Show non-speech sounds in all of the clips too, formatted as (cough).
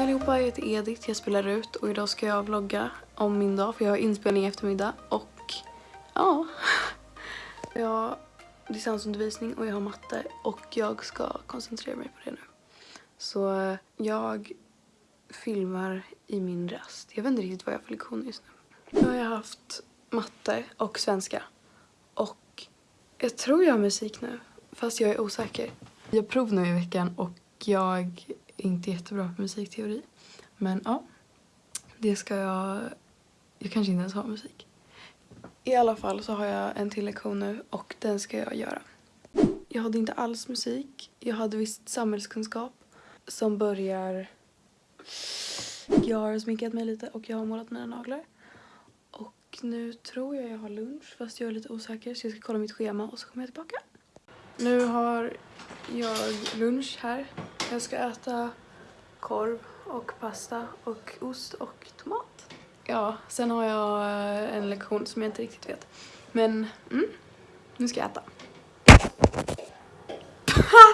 Hej allihopa, jag heter Edith, jag spelar ut och idag ska jag vlogga om min dag för jag har inspelning i eftermiddag och ja, (laughs) jag har distansundervisning och jag har matte och jag ska koncentrera mig på det nu. Så jag filmar i min rast. Jag vet inte riktigt vad jag har för lektion just nu. Nu har jag haft matte och svenska och jag tror jag har musik nu fast jag är osäker. Jag har prov nu i veckan och jag inte jättebra på musikteori. Men ja, det ska jag... Jag kanske inte ens har musik. I alla fall så har jag en till lektion nu och den ska jag göra. Jag hade inte alls musik. Jag hade visst samhällskunskap som börjar... Jag har sminkat mig lite och jag har målat mina naglar. Och nu tror jag jag har lunch fast jag är lite osäker så jag ska kolla mitt schema och så kommer jag tillbaka. Nu har jag lunch här. Jag ska äta korv och pasta och ost och tomat. Ja, sen har jag eh, en lektion som jag inte riktigt vet. Men, mm, nu ska jag äta.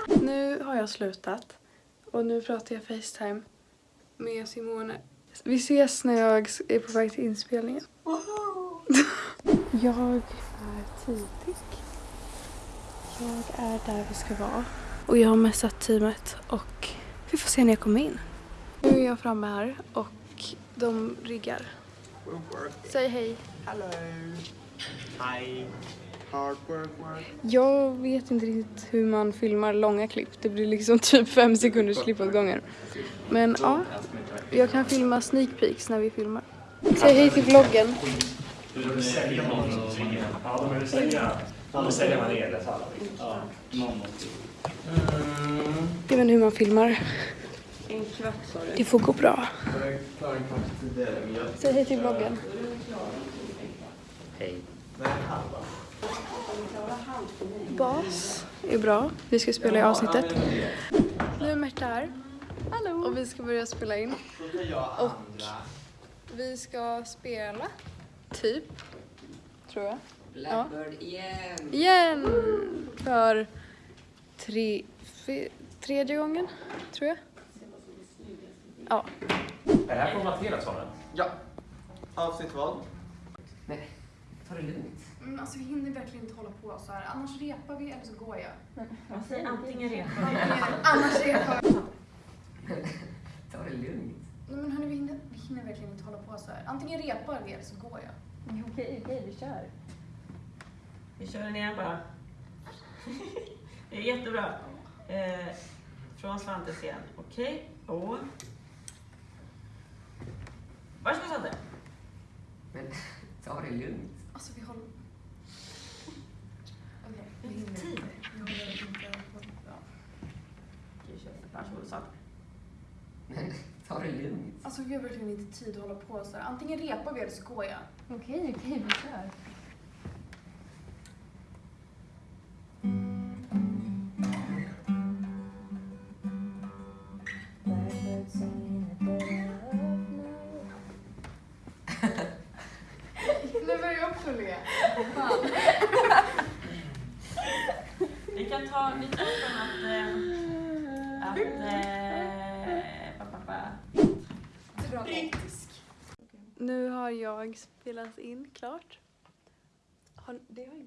(laughs) nu har jag slutat och nu pratar jag Facetime med Simone. Vi ses när jag är på väg till inspelningen. (laughs) jag är tidig. Jag är där vi ska vara. Och jag har messat teamet och vi får se när jag kommer in. Nu är jag framme här och de riggar. Säg hej. Hello. Hi. Hard work, work. Jag vet inte riktigt hur man filmar långa klipp. Det blir liksom typ fem sekunders klipp åt gången. Men ja, jag kan filma sneak peeks när vi filmar. Säg hej till vloggen. Ja, man el, så alla vill. Ja, Jag vet inte hur man filmar. En kvart sa du. Det får gå bra. Säg hej till vloggen. Hej. Bas är bra. Vi ska spela i avsnittet. Nu är Märta här. Hallå. Och vi ska börja spela in. Och-. Vi ska spela, typ, tror jag. Blackbird igen. Igen! För tre, fe, tredje gången, tror jag. Ja. Är det här formaterat sa den? Ja. Avsnitt vad? Nej, ta det lugnt. Mm, alltså vi hinner verkligen inte hålla på så här. Annars repar vi eller så går jag. Man säger antingen repa. Annars repar vi. (laughs) Ta det lugnt. Nej men hörni, vi hinner, vi hinner verkligen inte hålla på så här. Antingen repar vi eller så går jag. Okej, okej, vi kör. Vi kör den igen bara. Det är jättebra. Eh, från Svantes igen. Okej, och... Varsågod Svante. Men ta det lugnt. Alltså vi håller... Okej, vi hinner inte. Vi håller inte på. Ja. Okej, kör. Varsågod Svante. Men ta det lugnt. Alltså vi har verkligen inte tid att hålla på så här. Antingen repar vi eller så går jag. Okej, okej, vi kör. Nu börjar jag också le. Vi kan ta, tar från att... Eh, att... Eh, pa, pa, pa. Dramatisk. Nu har jag spelat in klart. Har, det har,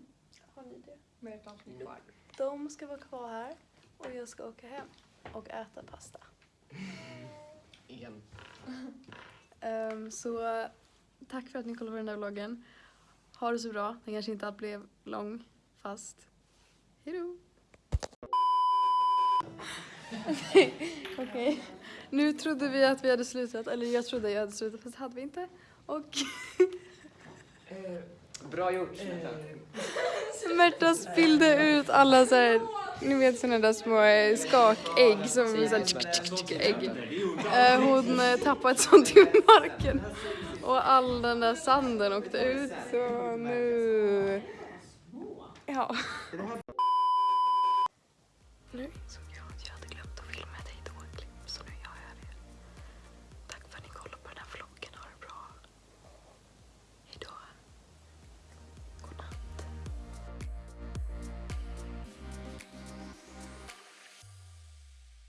har ni det? Med ett avsnitt kvar. De ska vara kvar här och jag ska åka hem och äta pasta. En. Ehm, så tack för att ni kollade på den där vloggen. Ha det så bra. Den kanske inte blev lång, fast hejdå! (laughs) Okej. Nu trodde vi att vi hade slutat, eller jag trodde jag hade slutat, fast det hade vi inte. Och (laughs) Bra gjort. Märta (laughs) spillde ut alla så här, ni vet sådana där små eh, skakägg som är så här, tsk, tsk, tsk, ägg. Eh, Hon eh, tappade ett sånt i marken och all den där sanden åkte ut så nu... Ja.